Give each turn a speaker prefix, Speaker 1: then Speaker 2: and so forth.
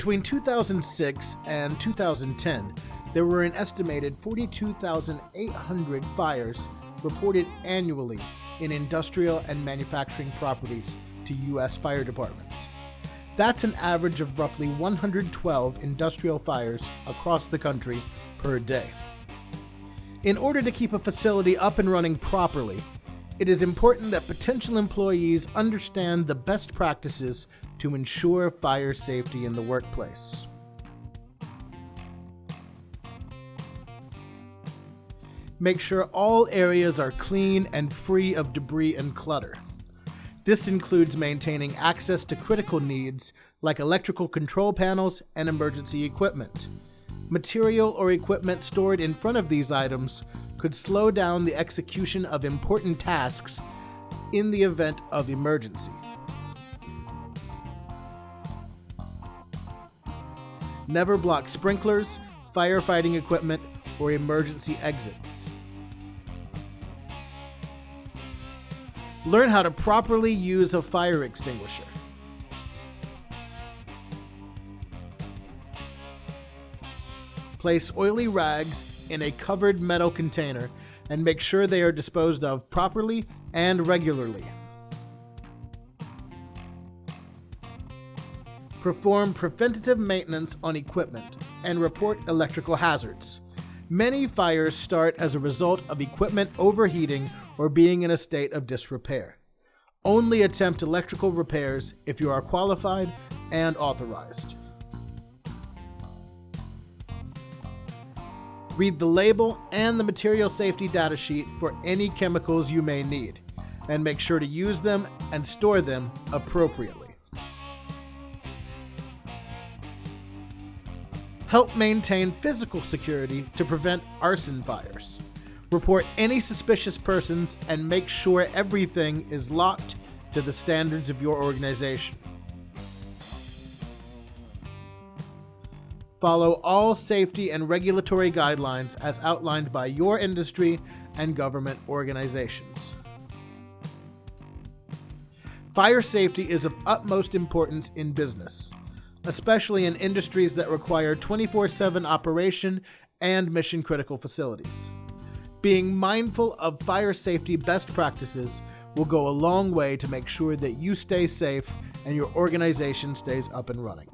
Speaker 1: Between 2006 and 2010, there were an estimated 42,800 fires reported annually in industrial and manufacturing properties to U.S. fire departments. That's an average of roughly 112 industrial fires across the country per day. In order to keep a facility up and running properly, it is important that potential employees understand the best practices to ensure fire safety in the workplace. Make sure all areas are clean and free of debris and clutter. This includes maintaining access to critical needs like electrical control panels and emergency equipment. Material or equipment stored in front of these items could slow down the execution of important tasks in the event of emergency. Never block sprinklers, firefighting equipment, or emergency exits. Learn how to properly use a fire extinguisher. Place oily rags in a covered metal container and make sure they are disposed of properly and regularly. Perform preventative maintenance on equipment and report electrical hazards. Many fires start as a result of equipment overheating or being in a state of disrepair. Only attempt electrical repairs if you are qualified and authorized. Read the label and the material safety data sheet for any chemicals you may need, and make sure to use them and store them appropriately. Help maintain physical security to prevent arson fires. Report any suspicious persons and make sure everything is locked to the standards of your organization. Follow all safety and regulatory guidelines as outlined by your industry and government organizations. Fire safety is of utmost importance in business especially in industries that require 24 7 operation and mission critical facilities. Being mindful of fire safety best practices will go a long way to make sure that you stay safe and your organization stays up and running.